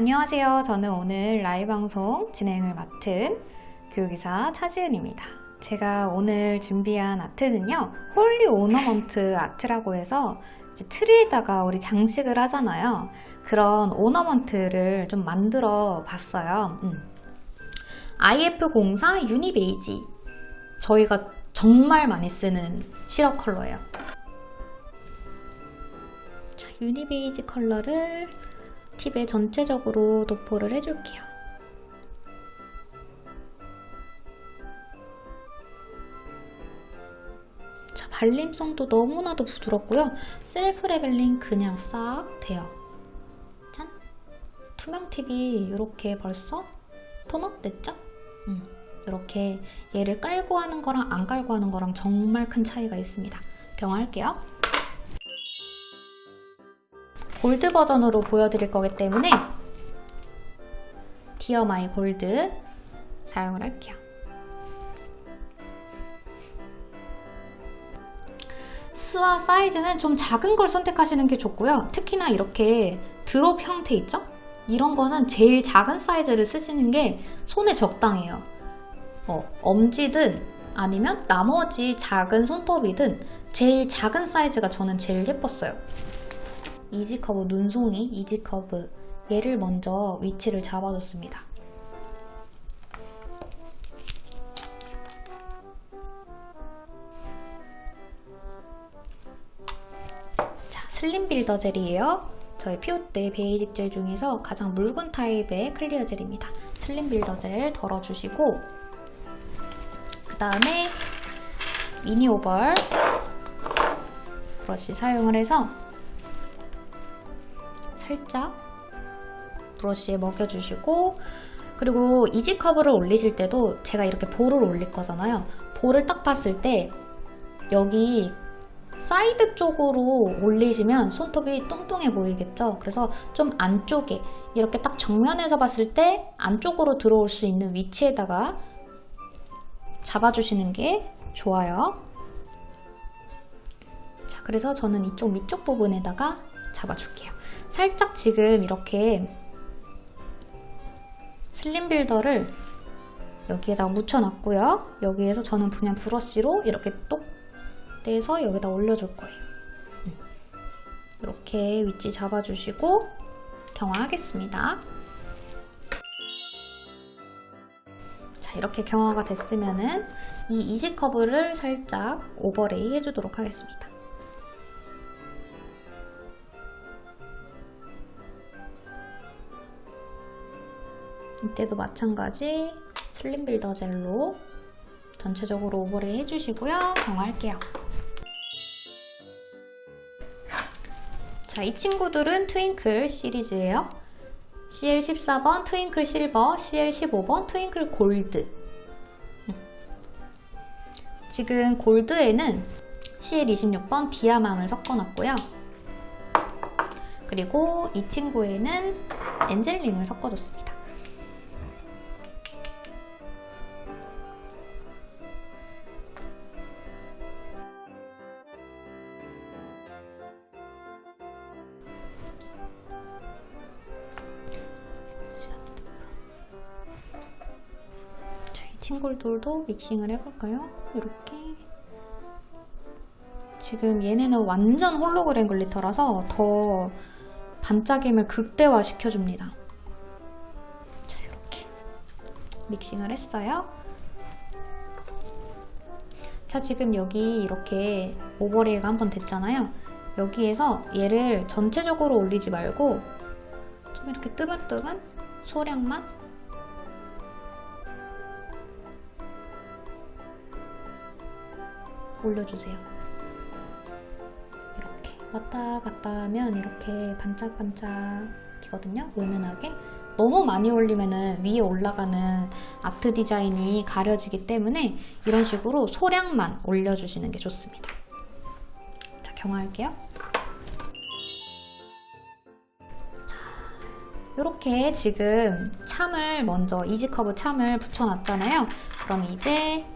안녕하세요. 저는 오늘 라이브 방송 진행을 맡은 교육이사 차지은입니다. 제가 오늘 준비한 art는요, holy ornament art라고 해서 트리에다가 우리 장식을 하잖아요. 그런 ornament를 좀 만들어 봤어요. 음. IF04 유니베이지. 저희가 정말 많이 쓰는 시럽 컬러예요. 자, 유니베이지 컬러를 팁에 전체적으로 도포를 해줄게요. 자, 발림성도 너무나도 부드럽고요. self leveling 그냥 싹 돼요. 짠! 투명 팁이 이렇게 벌써 tone up 됐죠? 음, 이렇게 얘를 깔고 하는 거랑 안 깔고 하는 거랑 정말 큰 차이가 있습니다. 경화할게요. 골드 버전으로 보여드릴 거기 때문에 디어 마이 골드 사용을 할게요. 스와 사이즈는 좀 작은 걸 선택하시는 게 좋고요. 특히나 이렇게 drop 형태 있죠? 이런 거는 제일 작은 사이즈를 쓰시는 게 손에 적당해요. 어, 엄지든 아니면 나머지 작은 손톱이든 제일 작은 사이즈가 저는 제일 예뻤어요. easy curve 눈송이 easy curve 얘를 먼저 위치를 잡아줬습니다. 자, slim builder 젤이에요. 저희 피오때 basic 젤 중에서 가장 묽은 타입의 clear 젤입니다. slim builder 젤 덜어주시고 그 다음에 미니 oval 브러쉬 사용을 해서 살짝 브러쉬에 먹여주시고 그리고 easy curve를 올리실 때도 제가 이렇게 볼을 올릴 거잖아요. 볼을 딱 봤을 때 여기 사이드 쪽으로 올리시면 손톱이 뚱뚱해 보이겠죠? 그래서 좀 안쪽에 이렇게 딱 정면에서 봤을 때 안쪽으로 들어올 수 있는 위치에다가 잡아주시는 게 좋아요. 자, 그래서 저는 이쪽 밑쪽 부분에다가 잡아줄게요. 살짝 지금 이렇게 슬림 빌더를 여기에다 묻혀놨고요. 여기에서 저는 그냥 브러쉬로 이렇게 똑 떼서 여기다 올려줄 거예요. 이렇게 위치 잡아주시고 경화하겠습니다. 자, 이렇게 경화가 됐으면은 이 easy curve를 살짝 overlay 해주도록 하겠습니다. 이때도 마찬가지 slim builder 젤로 전체적으로 overlay 해주시고요. 경화할게요. 자, 이 친구들은 트윙클 시리즈예요. CL14번 트윙클 실버, CL15번 트윙클 골드. 지금 골드에는 CL26번 디아맘을 섞어놨고요. 그리고 이 친구에는 엔젤링을 섞어줬습니다. 친구들도 믹싱을 해볼까요? 이렇게 지금 얘네는 완전 홀로그램 glitter라서 더 반짝임을 극대화 시켜줍니다. 자 이렇게 믹싱을 했어요. 자 지금 여기 이렇게 overlay가 한 번 됐잖아요. 여기에서 얘를 전체적으로 올리지 말고 좀 이렇게 뜨문뜨문 소량만 올려주세요. 이렇게 왔다 갔다 하면 이렇게 반짝반짝이거든요. 은은하게. 너무 많이 올리면 위에 올라가는 아트 디자인이 가려지기 때문에 이런 식으로 소량만 올려주시는 게 좋습니다. 자, 경화할게요. 이렇게 지금 charm을 먼저 easy curve charm을 붙여놨잖아요. 그럼 이제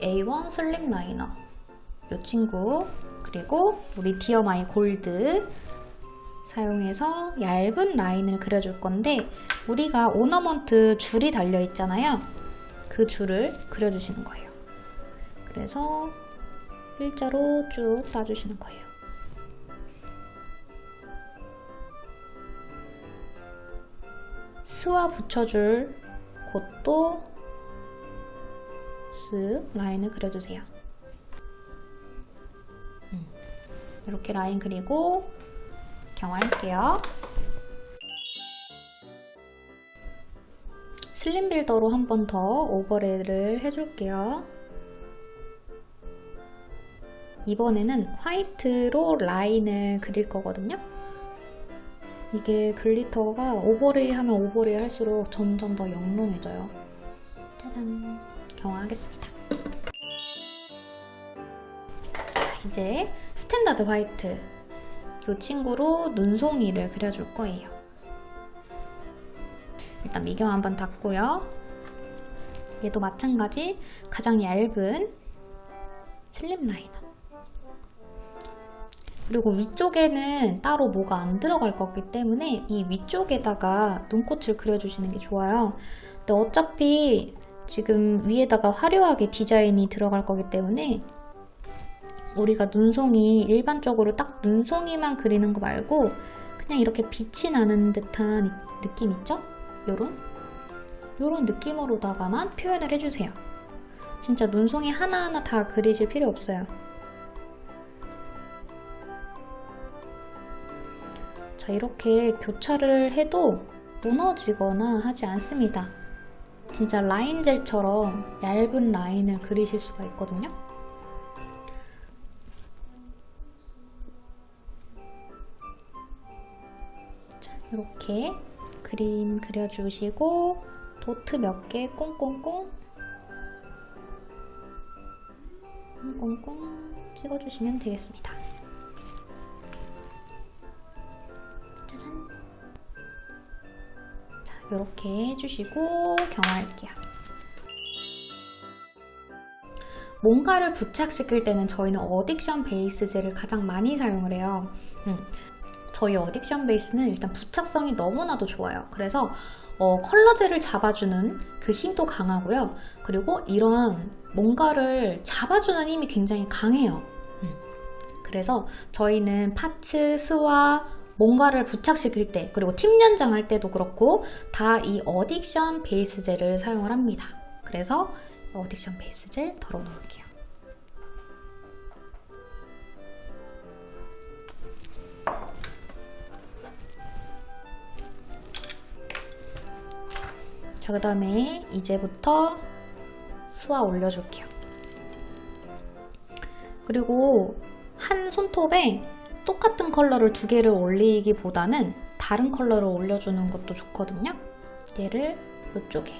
A1 slim liner 이 친구 그리고 우리 dear my gold 사용해서 얇은 라인을 그려줄 건데 우리가 ornament 줄이 달려 있잖아요. 그 줄을 그려주시는 거예요. 그래서 일자로 쭉 따주시는 거예요. 스와 붙여줄 곳도 쓱 라인을 그려주세요. 음, 이렇게 라인 그리고 경화할게요. 슬림 빌더로 한 번 더 오버레이를 해줄게요. 이번에는 화이트로 라인을 그릴 거거든요. 이게 glitter가 overlay 하면 overlay 할수록 점점 더 영롱해져요. 짜잔! 경화하겠습니다. 자, 이제 standard white. 이 친구로 눈송이를 그려줄 거예요. 일단 미경화 한번 닦고요. 얘도 마찬가지 가장 얇은 slim liner. 그리고 위쪽에는 따로 뭐가 안 들어갈 거기 때문에 이 위쪽에다가 눈꽃을 그려주시는 게 좋아요. 근데 어차피 지금 위에다가 화려하게 디자인이 들어갈 거기 때문에 우리가 눈송이 일반적으로 딱 눈송이만 그리는 거 말고 그냥 이렇게 빛이 나는 듯한 느낌 있죠? 요런 요런 느낌으로다가만 표현을 해주세요. 진짜 눈송이 하나하나 다 그리실 필요 없어요. 자, 이렇게 교차를 해도 무너지거나 하지 않습니다. 진짜 라인젤처럼 얇은 라인을 그리실 수가 있거든요. 자, 이렇게 그림 그려주시고 도트 몇 개 꽁꽁꽁 꽁꽁꽁 찍어주시면 되겠습니다. 짜잔 자, 이렇게 해주시고 경화할게요. 뭔가를 부착시킬 때는 저희는 어딕션 베이스 젤을 가장 많이 사용을 해요. 음, 저희 어딕션 베이스는 일단 부착성이 너무나도 좋아요. 그래서 어, 컬러젤을 잡아주는 그 힘도 강하고요. 그리고 이런 뭔가를 잡아주는 힘이 굉장히 강해요. 음. 그래서 저희는 파츠, 스와 뭔가를 부착시킬 때 그리고 팀 연장할 때도 그렇고 다 이 어딕션 베이스 젤을 사용을 합니다. 그래서 어딕션 베이스 젤 덜어 놓을게요. 자, 그 다음에 이제부터 스와 올려줄게요. 그리고 한 손톱에 똑같은 컬러를 두 개를 올리기보다는 다른 컬러를 올려주는 것도 좋거든요. 얘를 이쪽에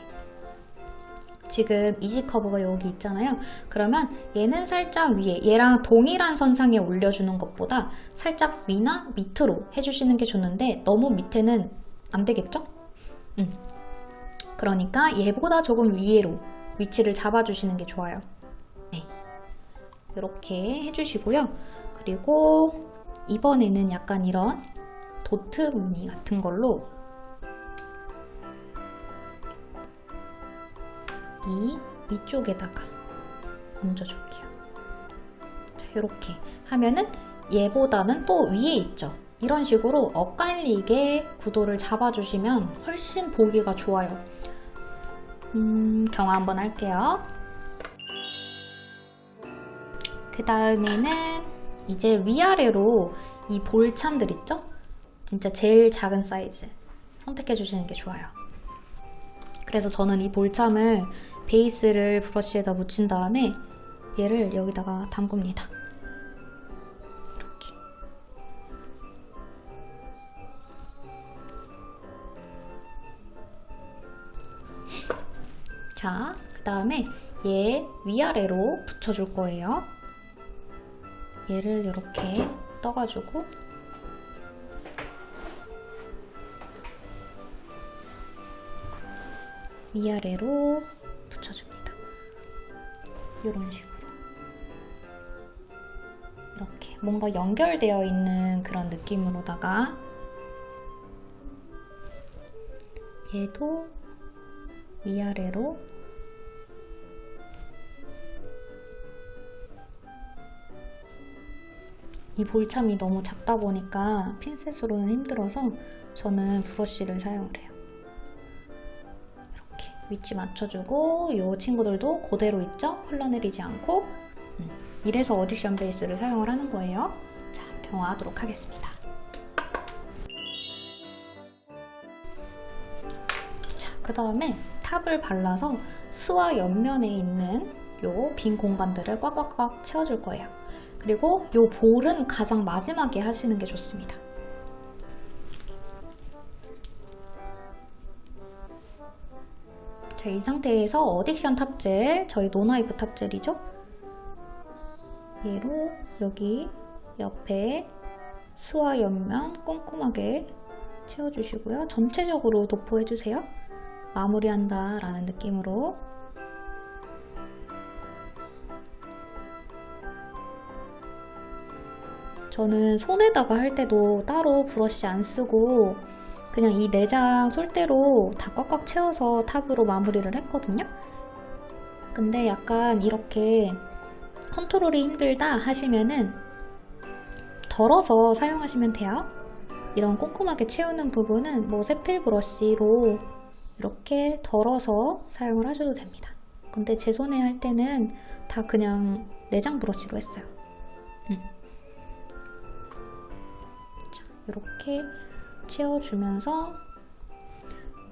지금 easy curve가 여기 있잖아요. 그러면 얘는 살짝 위에 얘랑 동일한 선상에 올려주는 것보다 살짝 위나 밑으로 해주시는 게 좋는데 너무 밑에는 안 되겠죠? 음. 그러니까 얘보다 조금 위로 위치를 잡아주시는 게 좋아요. 네. 이렇게 해주시고요. 그리고 이번에는 약간 이런 도트 무늬 같은 걸로 이 위쪽에다가 얹어줄게요. 자, 이렇게 하면은 얘보다는 또 위에 있죠. 이런 식으로 엇갈리게 구도를 잡아주시면 훨씬 보기가 좋아요. 음, 경화 한번 할게요. 그 다음에는 이제 위아래로 이 볼참들 있죠? 진짜 제일 작은 사이즈 선택해 주시는 게 좋아요. 그래서 저는 이 볼참을 베이스를 브러쉬에다 묻힌 다음에 얘를 여기다가 담굽니다. 이렇게. 자, 그 다음에 얘 위아래로 붙여줄 거예요. 얘를 이렇게 떠가지고 위아래로 붙여줍니다. 이런 식으로 이렇게 뭔가 연결되어 있는 그런 느낌으로다가 얘도 위아래로 이 볼참이 너무 작다 보니까 핀셋으로는 힘들어서 저는 브러쉬를 사용을 해요. 이렇게 위치 맞춰주고 이 친구들도 그대로 있죠? 흘러내리지 않고 음, 이래서 어딕션 베이스를 사용을 하는 거예요. 자, 경화하도록 하겠습니다. 자, 그 다음에 탑을 발라서 스와 옆면에 있는 요 빈 공간들을 꽉꽉꽉 채워줄 거예요. 그리고 요 볼은 가장 마지막에 하시는 게 좋습니다. 자, 이 상태에서 addiction top젤, 저희 no wipe top젤이죠? 얘로 여기 옆에 스와 옆면 꼼꼼하게 채워주시고요. 전체적으로 도포해주세요. 마무리한다 라는 느낌으로 저는 손에다가 할 때도 따로 브러쉬 안 쓰고 그냥 이 내장 솔대로 다 꽉꽉 채워서 탑으로 마무리를 했거든요. 근데 약간 이렇게 컨트롤이 힘들다 하시면은 덜어서 사용하시면 돼요. 이런 꼼꼼하게 채우는 부분은 뭐 세필 브러쉬로 이렇게 덜어서 사용을 하셔도 됩니다. 근데 제 손에 할 때는 다 그냥 내장 브러쉬로 했어요. 음. 자, 이렇게 채워주면서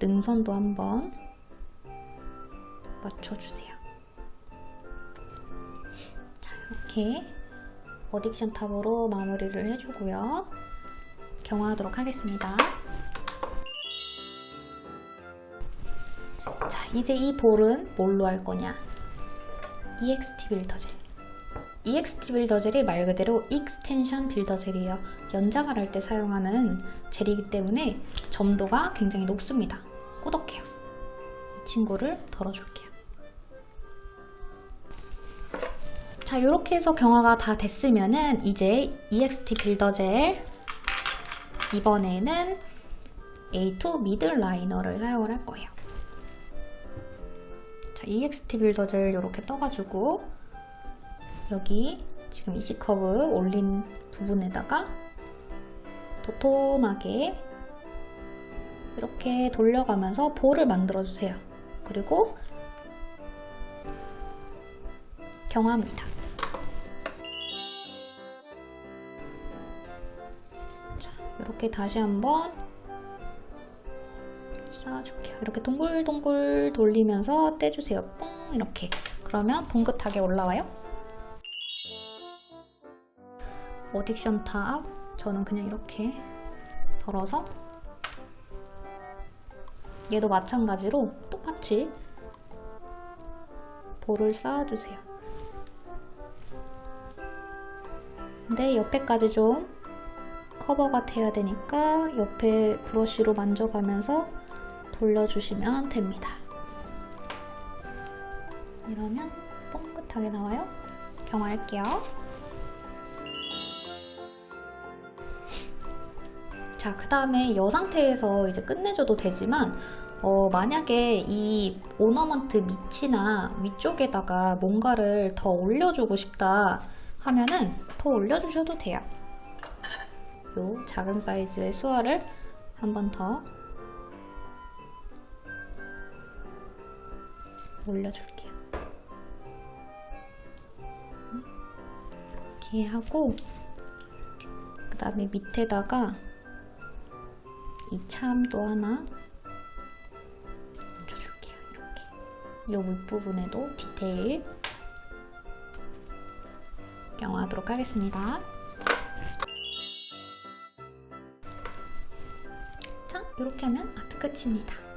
능선도 한번 맞춰주세요. 자, 이렇게 어딕션 탑으로 마무리를 해주고요. 경화하도록 하겠습니다. 자, 이제 이 볼은 뭘로 할 거냐? EXT 빌더 젤. EXT builder 젤이 말 그대로 extension builder 젤이에요. 연장을 할 때 사용하는 젤이기 때문에 점도가 굉장히 높습니다. 꾸덕해요. 이 친구를 덜어줄게요. 자, 이렇게 해서 경화가 다 됐으면은 이제 EXT builder 젤 이번에는 A2 middle liner를 사용을 할 거예요. 자, EXT 빌더 젤 이렇게 떠가지고 여기 지금 이시 커브 올린 부분에다가 도톰하게 이렇게 돌려가면서 볼을 만들어주세요. 그리고 경화입니다. 자, 이렇게 다시 한번 쌓아줄게요. 이렇게 동글동글 돌리면서 떼주세요. 뽕 이렇게. 그러면 봉긋하게 올라와요. addiction top 저는 그냥 이렇게 덜어서 얘도 마찬가지로 똑같이 볼을 쌓아주세요. 근데 옆에까지 좀 커버가 돼야 되니까 옆에 브러쉬로 만져가면서 돌려주시면 됩니다. 이러면 뻥긋하게 나와요. 경화할게요. 자, 그 다음에 이 상태에서 이제 끝내줘도 되지만, 어, 만약에 이 오너먼트 밑이나 위쪽에다가 뭔가를 더 올려주고 싶다 하면은 더 올려주셔도 돼요. 요 작은 사이즈의 수화를 한 번 더 올려줄게요. 이렇게 하고 그 다음에 밑에다가 이 참도 하나 얹어줄게요. 이렇게 이 윗부분에도 디테일 경화하도록 하겠습니다. 자, 이렇게 하면 아트 끝입니다.